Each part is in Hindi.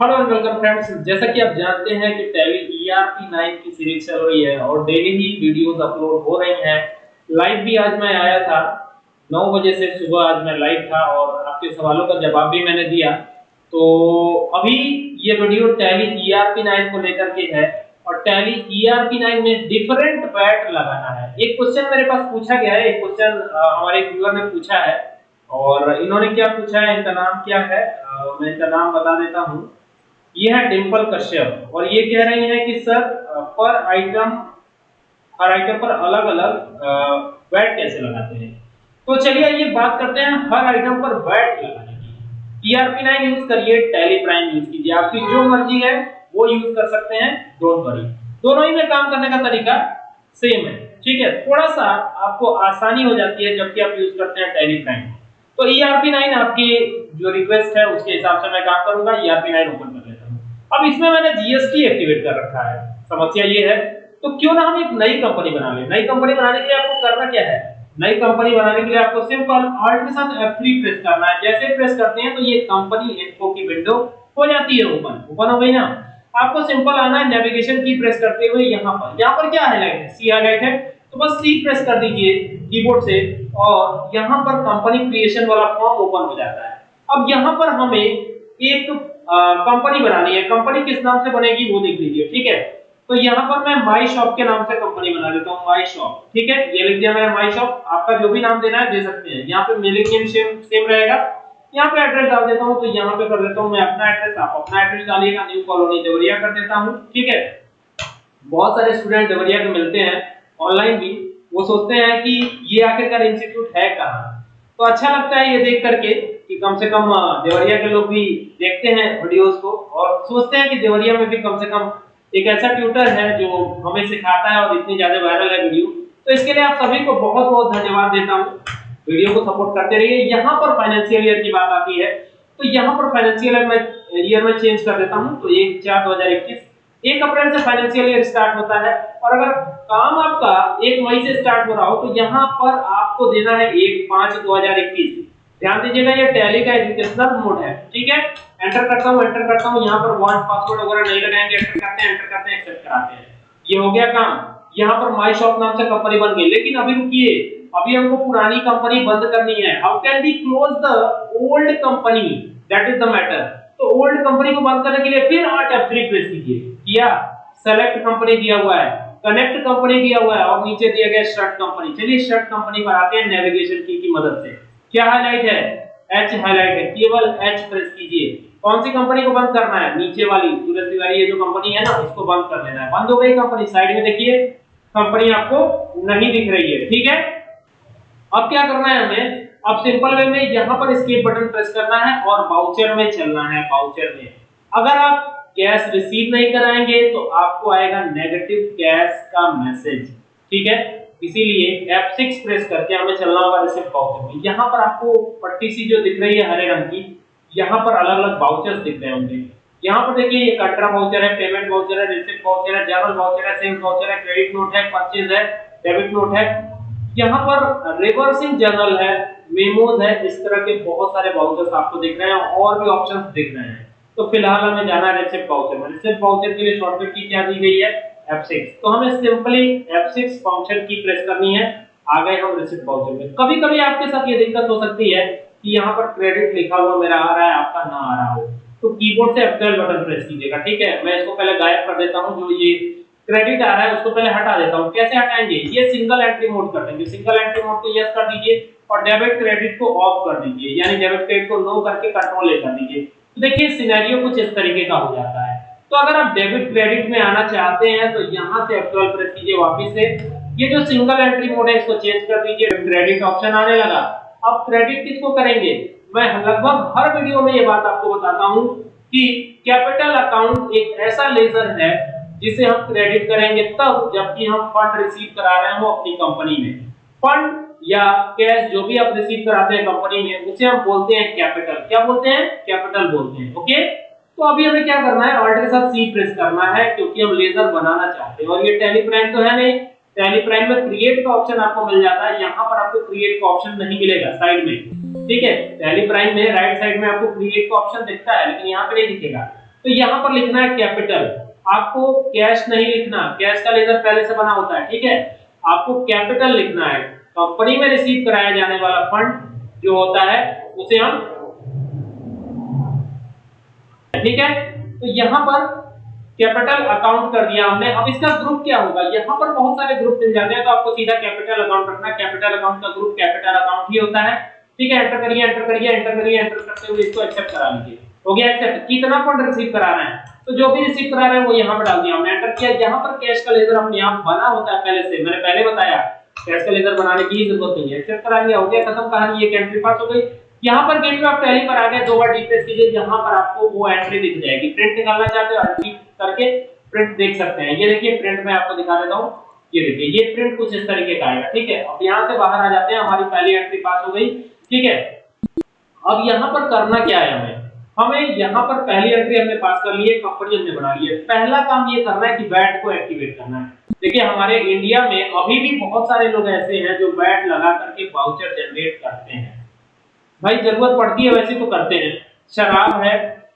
हेलो एंड वेलकम फ्रेंड्स जैसा कि आप जानते हैं कि टैली ईआरपी 9 की सीरीज़ चल रही है और डेली ही वीडियोस अपलोड हो रही हैं। लाइव भी आज मैं आया था। 9 बजे से सुबह आज मैं लाइव था और आपके सवालों का जवाब भी मैंने दिया। तो अभी ये वीडियो टैली ईआरपी 9 को लेकर के है और टैली ईआरपी 9 में डिफरेंट बैट लगाना है। एक क्वेश्चन मेरे पास पूछा गया है, एक क्वेश्चन हमारे व्यूअर ने पूछा है और इन्होंने क्या पूछा है, इनका नाम क्या है? मैं इनका नाम बता देता हूँ। ये है डिंपल कश्यप। और ये कह रही है कि सर पर आइटम हर आइटम पर अलग अलग वैट कैसे लगाते हैं? तो चलिए ये बात करते हैं हर आइटम पर वैट लगाने की। टीआरपी नाइन यूज़ करिए टैली प्राइम यूज़ कीजिए। आपकी जो मर्ज़ी है, वो यूज़ कर सकते हैं डोंट वरी दोनों ही में काम करने का तरीका सेम है, ठीक है? थोड़ा सा आपको आसानी हो जाती है जबकि आप यूज़ करते हैं टैली प्राइम तो ईआरपी नाइन आपकी जो रिक्वेस्ट है, उसके हिसाब से मैं काम करूँगा ईआरपी नाइन ओपन कर अब इसमें मैंने जीएसटी एक्टिवेट कर रखा है। समस्या ये है तो क्यों ना हम एक नई कंपनी बना लें? नई कंपनी बनाने के लिए आपको करना क्या है? नई कंपनी बनाने के लिए आपको सिंपल ऑल्ट के साथ F3 प्रेस करना है। जैसे प्रेस करते हैं तो ये कंपनी इन्फो की विंडो हो जाती है ओपन ओपन हो गई ना? आपको सिंपल आना है नेविगेशन की प्रेस करते हुए यहाँ पर। यहाँ पर क्या हाईलाइट है सी हाईलाइट है। तो बस सी प्रेस कर दीजिए कीबोर्ड से और यहाँ पर कंपनी क्रिएशन वाला फॉर्म ओपन हो जाता है। अब यहाँ पर हमें एक कंपनी बनानी है। कंपनी किस नाम से बनेगी वो देख लीजिए, ठीक है? तो यहाँ पर मैं माई शॉप के नाम से कंपनी बना देता हूँ माई शॉप ठीक है? ये लिख दिया मैंने माई शॉप आपका जो भी नाम देना है दे सकते हैं। यहाँ पे मेलिंग नेम सेम सेम रहेगा। यहाँ पे एड्रेस डाल देता हूँ तो यहाँ पे कर देता हूँ मैं अपना एड्रेस आप अपना एड्रेस डालिएगा न्यू कॉलोनी देवरिया कर देता हूँ, ठीक है? बहुत सारे स्टूडेंट देवरिया के मिलते हैं ऑनलाइन भी। वो सोचते हैं कि ये आखिरकार इंस्टीट्यूट है कहाँ? तो अच्छा लगता है ये देख करके। कि कम से कम देवरिया के लोग भी देखते हैं वीडियोस को और सोचते हैं कि देवरिया में भी कम से कम एक ऐसा ट्यूटर है जो हमें सिखाता है और इतनी ज़्यादा वायरल है वीडियो तो इसके लिए आप सभी को बहुत बहुत धन्यवाद देता हूँ। वीडियो को सपोर्ट करते रहिए। यहाँ पर फाइनेंशियल ईयर की बात आती है। तो यहाँ पर फाइनेंशियल ईयर में ईयर में चेंज कर देता हूँ। तो एक चार दो हज़ार इक्कीस। एक अप्रैल से फाइनेंशियल ईयर स्टार्ट होता है और अगर काम आपका एक मई से स्टार्ट हो रहा हो तो यहाँ पर आपको देना है एक पाँच दो हज़ार इक्कीस। ध्यान दीजिएगा, ये टैली का एजुकेशनल मोड है, ठीक है? एंटर करता हूँ एंटर करता हूँ, यहाँ पर वन पासवर्ड वगैरह नहीं लगाएँगे एंटर करते हैं एंटर करते हैं एक्सेप्ट कराते हैं। ये हो गया काम। यहाँ पर माई शॉप नाम से कंपनी बन गई। लेकिन अभी रुकिए, अभी हमको पुरानी कंपनी बंद करनी है। How can we close the old company that is the matter तो ओल्ड कंपनी को बंद करने के लिए फिर आठ F3 प्रेस कीजिए। किया? सेलेक्ट कंपनी दिया हुआ है। कनेक्ट कंपनी दिया हुआ है। और नीचे दिया गया शर्ट कंपनी चलिए शर्ट कंपनी पर आते हैं नेविगेशन की की मदद से। क्या हाईलाइट है? एच हाईलाइट है। केवल एच प्रेस कीजिए। कौन सी कंपनी को बंद करना है? नीचे वाली, सूरज तिवारी, ये जो कंपनी है ना, उसको बंद कर देना है। बंद हो गई कंपनी साइड में देखिए कंपनी आपको नहीं दिख रही है। ठीक है? अब क्या करना है हमें? अब सिंपल वे में यहाँ पर एस्केप बटन प्रेस करना है और बाउचर में चलना है बाउचर में। अगर आप कैश रिसीव नहीं कराएँगे तो आपको आएगा नेगेटिव कैश का मैसेज ठीक है? इसीलिए F6 प्रेस करके हमें चलना होगा रिसिप्ट वाउचर में। यहाँ पर आपको पट्टी सी जो दिख रही है हरे रंग की, यहाँ पर अलग अलग वाउचर्स दिख रहे होंगे। यहाँ पर देखिए, ये कंट्रा वाउचर है पेमेंट वाउचर है रिसिप्ट वाउचर है जनरल वाउचर है सेल्स वाउचर है क्रेडिट नोट है परचेज है डेबिट नोट है। यहाँ पर रिवर्सिंग जर्नल है मेमोज है, इस तरह के बहुत सारे वाउचर्स आपको दिख रहे हैं, और भी ऑप्शंस दिख रहे हैं। तो फ़िलहाल हमें जाना है रिसिप्ट वाउचर में। रिसिप्ट वाउचर के लिए शॉर्टकट की क्या दी गई है? F6 तो हमें सिंपली F6 फ़ंक्शन की प्रेस करनी है। आ गए हम रिसिप्ट वाउचर में। कभी कभी आपके साथ ये दिक्कत हो सकती है कि यहाँ पर क्रेडिट लिखा हुआ मेरा आ रहा है, आपका ना आ रहा हो। तो कीबोर्ड से F12 बटन प्रेस कीजिएगा, ठीक है? मैं इसको पहले गायब कर देता हूँ, जो ये क्रेडिट आ रहा है, उसको पहले हटा देता हूँ। कैसे हटाएँगे? ये सिंगल एंट्री मोड कर देंगे। सिंगल एंट्री मोड को यस कर दीजिए और डेबिट क्रेडिट को ऑफ़ कर दीजिए। यानी डेबिट क्रेडिट को नो करके कंट्रोल ले कर दीजिए। तो देखिए सिनेरियो कुछ इस तरीके का हो जाता है। तो अगर आप डेबिट क्रेडिट में आना चाहते हैं तो यहाँ से F12 प्रेस कीजिए वापस से। ये जो सिंगल एंट्री मोड है, इसको चेंज कर दीजिए क्रेडिट ऑप्शन आने लगा। अब क्रेडिट किसको करेंगे? मैं लगभग हर वीडियो में ये बात आपको बताता हूँ कि कैपिटल अकाउंट एक ऐसा लेजर है, जिसे हम क्रेडिट करेंगे तब, जबकि हम फंड रिसीव करा रहे हो अपनी कंपनी में। फंड या कैश जो भी आप रिसीव कराते हैं कंपनी में, उसे हम बोलते हैं कैपिटल क्या बोलते हैं? कैपिटल बोलते हैं ओके तो अभी हमें क्या करना है? ऑल्ट के साथ सी प्रेस करना है, क्योंकि हम लेजर बनाना चाहते हैं। और ये टैली प्राइम तो है नहीं। टैली प्राइम में क्रिएट का ऑप्शन आपको मिल जाता है। यहाँ पर आपको क्रिएट का ऑप्शन नहीं मिलेगा साइड में। ठीक है? टैली प्राइम में राइट साइड में आपको क्रिएट का ऑप्शन दिखता है, लेकिन यहाँ पे नहीं दिखेगा। तो यहाँ पर लिखना है कैपिटल आपको कैश नहीं लिखना। कैश का लेजर पहले से बना होता है, ठीक है? आपको कैपिटल लिखना है। कंपनी में रिसीव कराया जाने वाला फंड जो होता है, उसे हम ठीक है? तो यहाँ पर कैपिटल अकाउंट कर दिया हमने। अब इसका ग्रुप क्या होगा? यहाँ पर बहुत सारे ग्रुप मिल जाते हैं तो आपको सीधा कैपिटल अकाउंट रखना। कैपिटल अकाउंट का ग्रुप कैपिटल अकाउंट ही होता है। ठीक है? एंटर करिए एंटर करिए एंटर करिए एंटर करते हुए इसको एक्सेप्ट करा लीजिए। हो गया एक्सेप्ट कितना फंड रिसीव करा रहे हैं? तो जो भी रिसीव करा रहे हैं, वो यहाँ पर डाल दिया हमने। एंटर किया। यहाँ पर कैश का लेजर अपने आप बना होता है पहले से। मैंने पहले बताया। कैश का लेजर बनाने की ज़रूरत नहीं है। एक्सेप्ट करा लिया। हो गया, खत्म। कहानी ये एंट्री पास हो गई। यहाँ पर गेटवे ऑफ़ टैली पर आ गए, दो बार डिप्रेस कीजिए यहाँ पर आपको वो एंट्री दिख जाएगी। प्रिंट निकालना चाहते हो एंट्री करके प्रिंट देख सकते हैं। ये देखिए प्रिंट मैं आपको दिखा देता हूँ। ये देखिए, ये प्रिंट कुछ इस तरीके का आएगा, ठीक है? अब यहाँ से बाहर आ जाते हैं, हमारी पहली एंट्री पास हो गई, ठीक है? अब यहाँ पर करना क्या है हमें? हमें यहाँ पर पहली एंट्री हमने पास कर ली है कंपनी हमने बना ली है। पहला काम ये करना है कि बैट को एक्टिवेट करना है। देखिए, हमारे इंडिया में अभी भी बहुत सारे लोग ऐसे हैं जो बैट लगा करके वाउचर जनरेट करते हैं। भाई, ज़रूरत पड़ती है वैसे तो करते हैं। शराब है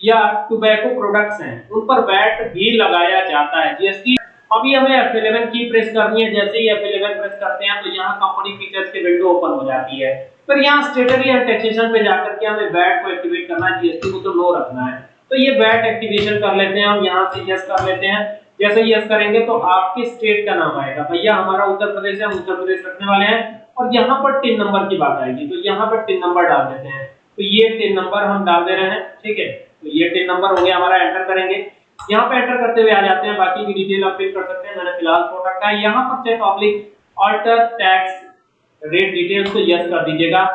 या टोबैको प्रोडक्ट्स हैं, उन पर वैट भी लगाया जाता है। जीएसटी अभी हमें F11 की प्रेस करनी है। जैसे ही F11 प्रेस करते हैं तो यहाँ कंपनी फीचर्स की विंडो ओपन हो जाती है। फिर यहाँ स्टेटरी एंड टैक्सेशन पे जाकर के हमें वैट को एक्टिवेट करना है। जीएसटी को तो नो रखना है। तो ये वैट एक्टिवेशन कर लेते हैं। हम यहाँ से यस कर लेते हैं। जैसे यस करेंगे तो आपके स्टेट का नाम आएगा। भैया, हमारा उत्तर प्रदेश है। हम उत्तर प्रदेश रखने वाले हैं। और यहाँ पर टिन नंबर की बात आएगी तो यहाँ पर टिन नंबर डाल देते हैं। तो ये टिन नंबर हम डाल दे रहे हैं, ठीक है? तो ये टिन नंबर हो गया हमारा एंटर करेंगे। यहाँ पे एंटर करते हुए आ जाते हैं, बाकी की डिटेल आप फिल कर सकते हैं, मैंने फ़िलहाल छोड़ रखा है। यहाँ पर check oblique alter tax rate details को यस कर दीजिएगा।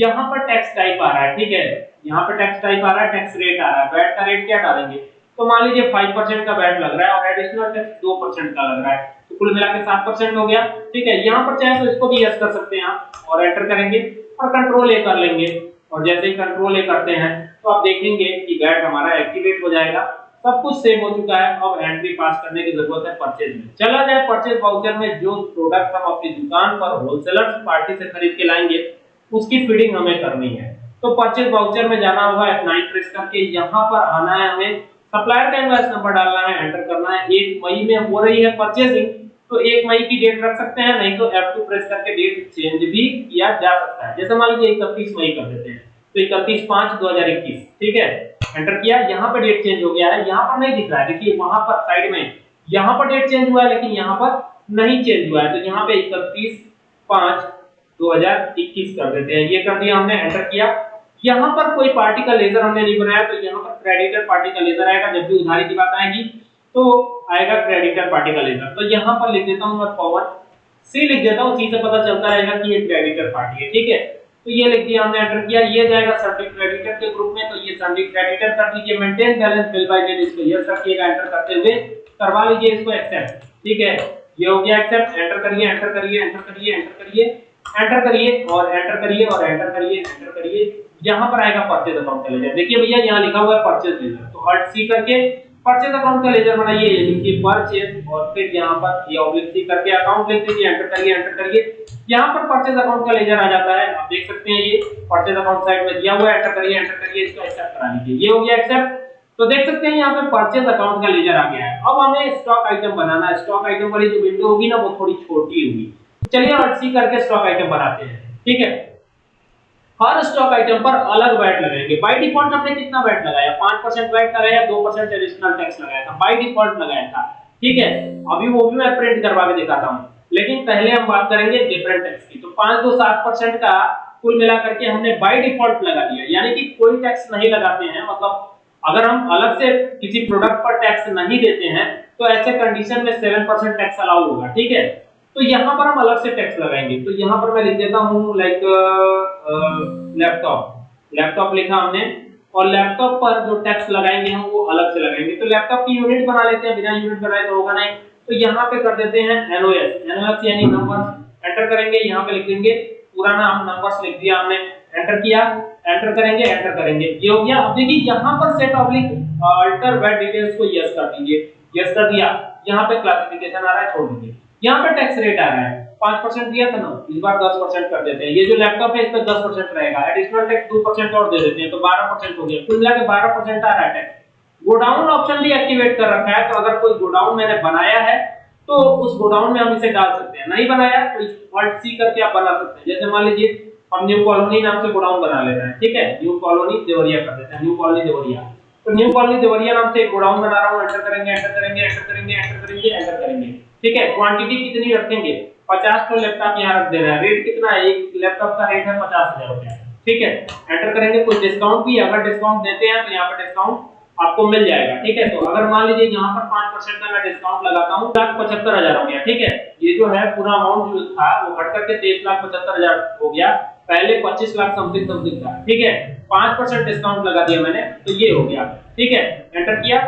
यहाँ पर टैक्स टाइप आ रहा है, ठीक है? यहाँ पर टैक्स टाइप आ रहा है टैक्स रेट आ रहा है। वैट का रेट क्या डालेंगे? तो मान लीजिए 5% का वैट लग रहा है और एडिशनल टैक्स 2% का लग रहा है। तो कुल मिला के 7% हो गया। ठीक है, यहाँ पर चाहे तो इसको भी यस कर सकते हैं आप और एंटर करेंगे और कंट्रोल ए कर लेंगे। और जैसे ही कंट्रोल ए करते हैं तो आप देखेंगे कि वैट हमारा एक्टिवेट हो जाएगा। सब कुछ सेव हो चुका है। अब एंट्री पास करने की ज़रूरत है परचेज में। चला जाए परचेज वाउचर में जो प्रोडक्ट हम अपनी दुकान पर होलसेलर पार्टी से खरीद के लाएँगे, उसकी फीडिंग हमें करनी है। तो परचेज वाउचर में जाना होगा F9 प्रेस करके। यहाँ पर आना है हमें सप्लायर का इनवॉइस नंबर डालना है एंटर करना है। एक मई में हो रही है परचेजिंग तो एक मई की डेट रख सकते हैं, नहीं तो F2 प्रेस करके डेट चेंज भी किया जा सकता है। जैसे मान लीजिए इकतीस मई कर देते हैं तो इकतीस पाँच दो हज़ार इक्कीस, ठीक है? एंटर किया, यहाँ पर डेट चेंज हो गया है, यहाँ पर नहीं दिख रहा है। देखिए, वहाँ पर साइड में, यहाँ पर डेट चेंज हुआ है, लेकिन यहाँ पर नहीं चेंज हुआ है। तो यहाँ पे इकतीस पाँच दो हज़ार इक्कीस कर देते हैं। ये कर दिया हमने एंटर किया। यहाँ पर कोई पार्टी का लेजर हमने नहीं बनाया तो यहाँ पर क्रेडिटर पार्टी का लेजर आएगा, जब भी उधारी की बात आएगी तो आएगा क्रेडिटर पार्टी का लेजर। तो यहाँ पर लिख देता हूँ मैं पवन सी लिख देता हूँ सी पता चलता रहेगा कि ये क्रेडिटर पार्टी है, ठीक है? तो ये लिख दिया हमने एंटर किया, ये जाएगा सब्जेक्ट क्रेडिटर के ग्रुप में तो ये सब्जेक्ट क्रेडिटर कर दीजिए maintain balance bill by date इसको यस रखिएगा एंटर करते हुए, करवा लीजिए इसको एक्सेप्ट ठीक है? ये हो गया एक्सेप्ट एंटर करिए एंटर करिए एंटर करिए एंटर करिए एंटर करिए, और एंटर करिए, और एंटर करिए एंटर करिए। यहाँ पर आएगा परचेज अकाउंट का लेजर देखिए भैया, यहाँ लिखा हुआ है परचेज लेजर तो अल्ट सी करके परचेज अकाउंट का लेजर बनाइए लिखिए परचेज और फिर यहाँ पर ये ऑब्लिक सी करके अकाउंट लिख दीजिए एंटर करिए एंटर करिए। यहाँ पर परचेज अकाउंट का लेजर आ जाता है। आप देख सकते हैं ये परचेज अकाउंट साइड में दिया हुआ है एंटर करिए एंटर करिए, इसको एक्सेप्ट करा लीजिए ये हो गया एक्सेप्ट तो देख सकते हैं यहाँ पे परचेज अकाउंट का लेजर आ गया है। अब हमें स्टॉक आइटम बनाना है। स्टॉक आइटम वाली जो विंडो होगी ना, वो थोड़ी छोटी होगी। चलिए और सी करके स्टॉक आइटम बनाते हैं। ठीक है? हर स्टॉक आइटम पर अलग वैट लगाएँगे। बाय डिफ़ॉल्ट हमने कितना वैट लगाया? 5% वैट लगाया 2% एडिशनल टैक्स लगाया था। बाय डिफ़ॉल्ट लगाया था। ठीक है? अभी वो भी मैं प्रिंट करवा के दिखाता हूँ। लेकिन पहले हम बात करेंगे डिफरेंट टैक्स की। तो पाँच दो सात परसेंट का कुल मिला करके हमने बाय डिफ़ॉल्ट लगा दिया। यानी कि कोई टैक्स नहीं लगाते हैं। मतलब अगर हम अलग से किसी प्रोडक्ट पर टैक्स नहीं देते हैं तो ऐसे कंडीशन में 7% टैक्स अलाउ होगा। ठीक है? तो यहाँ पर हम अलग से टैक्स लगाएँगे। तो यहाँ पर मैं लिख देता हूँ लाइक लैपटॉप लैपटॉप लिखा हमने। और लैपटॉप पर जो टैक्स लगाएँगे हम, वो अलग से लगाएँगे। तो लैपटॉप की यूनिट बना लेते हैं। बिना यूनिट बनाए तो होगा नहीं। तो यहाँ पे कर देते हैं एनओएस एनओएस यानी नंबर्स एंटर करेंगे। यहाँ पे लिख देंगे। पूरा नाम नंबर्स लिख दिया हमने। एंटर किया। एंटर करेंगे। एंटर करेंगे। ये हो गया। अब देखिए, यहाँ पर set oblique alter VAT details को यस कर दीजिए यस कर दिया। यहाँ पे क्लासिफिकेशन आ रहा है, छोड़ दीजिए यहाँ पे टैक्स रेट आ रहा है। पाँच परसेंट दिया था ना, इस बार दस परसेंट कर देते हैं। ये जो लैपटॉप है, इस पर दस परसेंट रहेगा। एडिशनल टैक्स दो परसेंट और दे देते हैं तो बारह परसेंट हो गया। कुल मिला के बारह परसेंट आ रहा है टैक्स गोडाउन ऑप्शन भी एक्टिवेट कर रखा है तो अगर कोई गोडाउन मैंने बनाया है तो उस गोडाउन में हम इसे डाल सकते हैं। नहीं बनाया तो ऑल्ट सी करके आप बना सकते हैं। जैसे मान लीजिए, हम न्यू कॉलोनी नाम से गोडाउन बना लेते हैं, ठीक है? न्यू कॉलोनी देवरिया कर देते हैं न्यू कॉलोनी देवरिया। तो न्यू कॉलोनी देवरिया नाम से गोडाउन बना रहा हूँ एंटर करेंगे एंटर करेंगे एंटर करेंगे एंटर करेंगे एंटर करेंगे। ठीक है क्वांटिटी कितनी रखेंगे? 50 तो लैपटॉप यहाँ रख देना है। रेट कितना है? एक लैपटॉप का रेट है 50000 रुपए ठीक है? एंटर करेंगे, कोई डिस्काउंट भी अगर डिस्काउंट देते हैं तो यहाँ पर डिस्काउंट आपको मिल जाएगा। ठीक है? तो अगर मान लीजिए यहाँ पर पाँच परसेंट का मैं डिस्काउंट लगाता हूँ, लाख पचहत्तर हज़ार हो गया। ठीक है? ये जो है पूरा अमाउंट जो था, वो घट करके तेईस लाख पचहत्तर हज़ार हो गया। पहले पच्चीस लाख समथिंग समथिंग था। ठीक है? पाँच परसेंट डिस्काउंट लगा दिया मैंने तो ये हो गया। ठीक है? एंटर किया।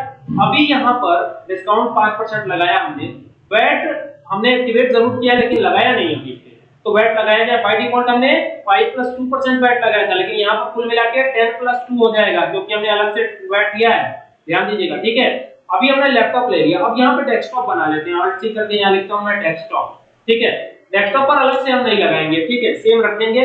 अभी यहाँ पर डिस्काउंट पाँच परसेंट लगाया हमने। वैट हमने एक्टिवेट ज़रूर किया लेकिन लगाया नहीं अभी तो वैट लगाया गया बाय डिफ़ॉल्ट हमने 5 प्लस 2 परसेंट वैट लगाया था, लेकिन यहाँ पर कुल मिला के 10 प्लस 2 हो जाएगा क्योंकि हमने अलग से वैट दिया है। ध्यान दीजिएगा, ठीक है? अभी हमने लैपटॉप ले लिया। अब यहाँ पे डेस्कटॉप बना लेते हैं। ऑल्ट सी करके यहाँ लिखता हूँ मैं डेस्कटॉप ठीक है? डेस्कटॉप पर अलग से हम नहीं लगाएँगे, ठीक है? सेम रखेंगे,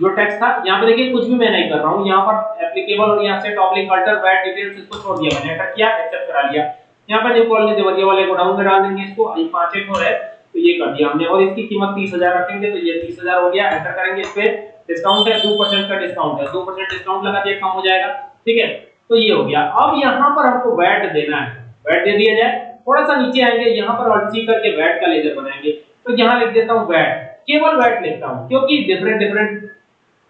जो टेक्स्ट था। यहाँ पे देखिए, कुछ भी मैं नहीं कर रहा हूँ। यहाँ पर एप्लीकेबल और यहाँ से टॉपिक अल्टर वैट डिटेल्स इसको छोड़ दिया मैंने। एंटर किया एक्सेप्ट करा लिया। यहाँ पर न्यू कॉलोनी देवरिया वाले गोडाउन में डाल देंगे इसको, अभी पाँच एक और है तो ये कर दिया हमने। और इसकी कीमत तीस हज़ार रखेंगे तो ये तीस हज़ार हो गया एंटर करेंगे इस पे डिस्काउंट है, दो परसेंट का डिस्काउंट है। दो परसेंट डिस्काउंट लगा दिए कम हो जाएगा, ठीक है? तो ये हो गया। अब यहाँ पर हमको वैट देना है। वैट दे दिया जाए थोड़ा सा नीचे आएँगे, यहाँ पर ऑल्ट करके वैट का लेजर बनाएँगे। तो यहाँ लिख देता हूँ वैट केवल वैट लिखता हूँ, क्योंकि डिफरेंट डिफरेंट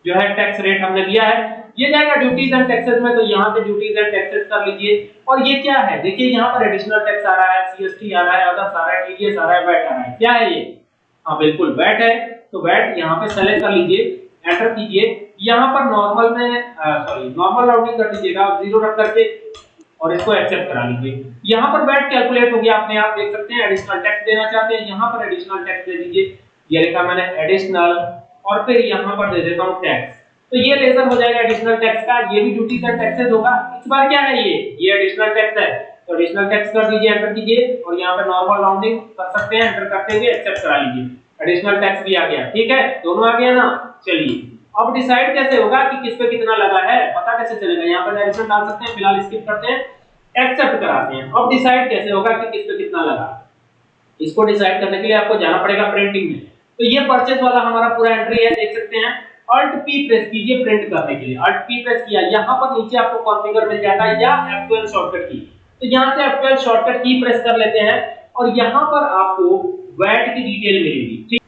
जो है टैक्स रेट हमने दिया है ये जाएगा ड्यूटीज़ एंड टैक्सेस में तो यहाँ से ड्यूटीज़ एंड टैक्सेस कर लीजिए। और ये क्या है? देखिए, यहाँ पर एडिशनल टैक्स आ रहा है सीएसटी आ रहा है अदर्स आ रहा टीडीएस आ रहा है वैट आ रहा है। क्या है ये? हाँ बिल्कुल वैट है। तो वैट यहाँ पे सेलेक्ट कर लीजिए एंटर कीजिए। यहाँ पर नॉर्मल में सॉरी नॉर्मल राउंडिंग कर दीजिएगा ज़ीरो रख करके, और इसको एक्सेप्ट करा लीजिए। यहाँ पर वैट कैलकुलेट हो गया अपने आप देख सकते हैं एडिशनल टैक्स देना चाहते हैं, यहाँ पर एडिशनल टैक्स दे दीजिए। ये लिखा मैंने एडिशनल और फिर यहाँ पर दे देता हूँ टैक्स तो ये लेजर हो जाएगा एडिशनल टैक्स का, ये भी ड्यूटी का टैक्सेस होगा। इस बार क्या है ये? ये एडिशनल टैक्स है। तो एडिशनल टैक्स कर दीजिए एंटर कीजिए और यहाँ पे नॉर्मल राउंडिंग कर सकते हैं एंटर करते हुए एक्सेप्ट करा लीजिए। एडिशनल टैक्स भी आ गया, ठीक है? दोनों आ गया ना? चलिए। अब डिसाइड कैसे होगा कि किस पे कितना लगा है, पता कैसे चलेगा? यहाँ पर एडिशन डाल सकते हैं, फ़िलहाल स्किप करते हैं एक्सेप्ट कराते हैं। अब डिसाइड कैसे होगा कि किस पे कितना लगा? इसको डिसाइड करने के लिए आपको जाना पड़ेगा प्रिंटिंग में। तो ये परचेज वाला हमारा पूरा एंट्री है, देख सकते हैं। Alt P प्रेस कीजिए प्रिंट करने के लिए। Alt P प्रेस किया, यहाँ पर नीचे आपको कॉन्फ़िगर मिल जाता है, या F12 शॉर्टकट की तो यहाँ से F12 शॉर्टकट की प्रेस कर लेते हैं, और यहाँ पर आपको वैट की डिटेल मिलेगी। ठीक?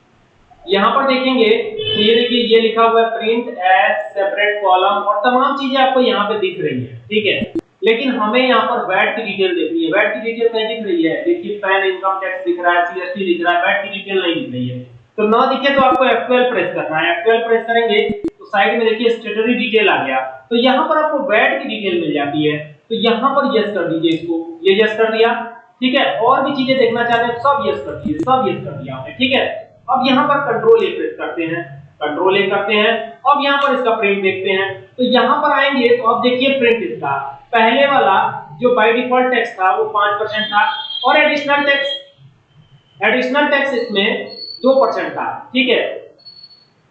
यहाँ पर देखेंगे तो ये देखिए, ये लिखा हुआ है प्रिंट एज सेपरेट कॉलम और तमाम चीज़ें आपको यहाँ पे दिख रही है। ठीक है? लेकिन हमें यहाँ पर वैट की डिटेल देखनी है। वैट की डिटेल कहीं दिख रही है? देखिए पैन इनकम टैक्स दिख रहा है सीएसटी दिख रहा है वैट की डिटेल नहीं दिख रही है। तो ना दिखे तो आपको F12 प्रेस करना है। F12 प्रेस करेंगे तो साइड में देखिए स्टेटरी डिटेल आ गया। तो यहाँ पर आपको वैट की डिटेल मिल जाती है। तो यहाँ पर यस कर दीजिए इसको। ये यस कर दिया, ठीक है? और भी चीज़ें देखना चाहते हैं, सब यस कर दीजिए सब यस कर दिया ठीक है? अब यहाँ पर कंट्रोल ए प्रेस करते हैं। कंट्रोल ए करते हैं। अब यहाँ पर इसका प्रिंट देखते हैं। तो यहाँ पर आएँगे तो अब देखिए प्रिंट इसका। पहले वाला जो बाय डिफ़ॉल्ट टैक्स था, वो पाँच परसेंट था। और एडिशनल टैक्स एडिशनल टैक्स इसमें दो परसेंट था, ठीक है?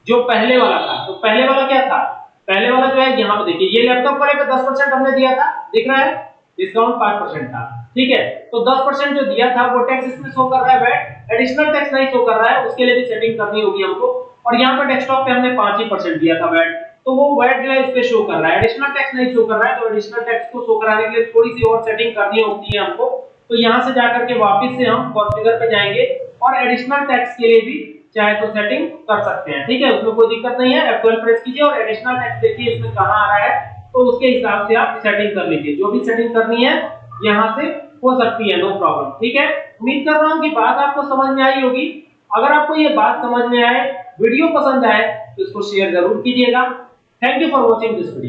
जो पहले वाला था तो पहले वाला क्या था? पहले वाला जो है, यहाँ पे देखिए, ये लैपटॉप वाले पे दस परसेंट हमने दिया था, दिख रहा है? डिस्काउंट पाँच परसेंट था, ठीक है? तो दस परसेंट जो दिया था, वो टैक्स इसमें शो कर रहा है वैट एडिशनल टैक्स नहीं शो कर रहा है, उसके लिए भी सेटिंग करनी होगी हमको। और यहाँ पे डेस्कटॉप पे हमने पाँच ही परसेंट दिया था वैट तो वो वैट जो है, इस पे शो कर रहा है। एडिशनल टैक्स नहीं शो कर रहा है तो एडिशनल टैक्स को शो कराने के लिए थोड़ी सी और सेटिंग करनी होती है हमको। तो यहाँ से जाकर के वापिस से हम कॉन्फ़िगर पे जाएँगे। और एडिशनल टैक्स के लिए भी चाहे तो सेटिंग कर सकते हैं। ठीक है? उसमें कोई दिक्कत नहीं है। F12 प्रेस कीजिए और एडिशनल टैक्स देखिए इसमें कहाँ आ रहा है। तो उसके हिसाब से आप सेटिंग कर लीजिए। जो भी सेटिंग करनी है, यहाँ से हो सकती है नो प्रॉब्लम ठीक है? उम्मीद कर रहा हूँ कि बात आपको समझ में आई होगी। अगर आपको ये बात समझ में आए वीडियो पसंद आए तो इसको शेयर ज़रूर कीजिएगा। Thank you for watching this video